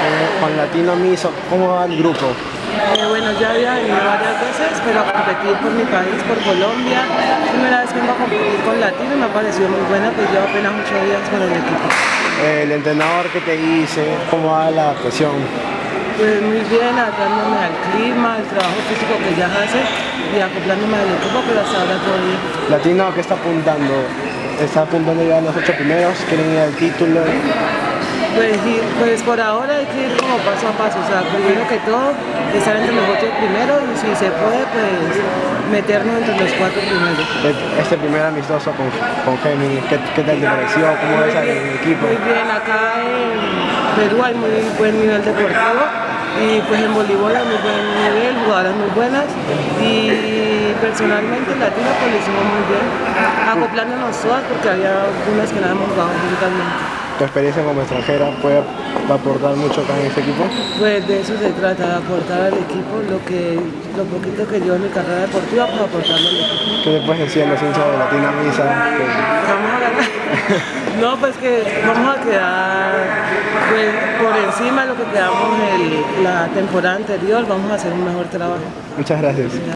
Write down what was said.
Eh, con Latino Miso, ¿cómo va el grupo? Eh, bueno, ya había venido varias veces, pero a competir por mi país, por Colombia. Primera vez que vengo a competir con Latino me ha parecido muy buena, pues llevo apenas ocho días con el equipo. Eh, el entrenador que te dice, ¿cómo va la presión? Pues muy bien, adaptándome al clima, al trabajo físico que ya hace y acoplándome al equipo, pero hasta ahora todo bien. Latino, ¿qué está apuntando? ¿Está apuntando ya a los ocho primeros? ¿Quieren ir al título? Pues, pues por ahora hay que ir como paso a paso, o sea, primero que todo, estar entre los ocho primeros y si se puede, pues meternos entre los cuatro primeros. Este primer amistoso con, con Géminis, ¿qué, ¿qué tal te pareció? ¿Cómo ves al equipo? Muy bien, acá en Perú hay muy buen nivel deportivo y pues en voleibol hay muy buen nivel, jugadoras muy buenas y personalmente en Latino pues lo hicimos muy bien, acoplándonos todas porque había algunas que no habíamos jugado juntas ¿Tu experiencia como extranjera puede aportar mucho acá en este equipo? Pues de eso se trata, de aportar al equipo lo que lo poquito que yo en mi carrera deportiva, pues aportarlo al equipo. ¿Qué le puedes decir a los hinchas de Latina Misa? Que- Vamos a ganar. No, pues que vamos a quedar pues, por encima de lo que quedamos el- la temporada anterior, vamos a hacer un mejor trabajo. Muchas gracias.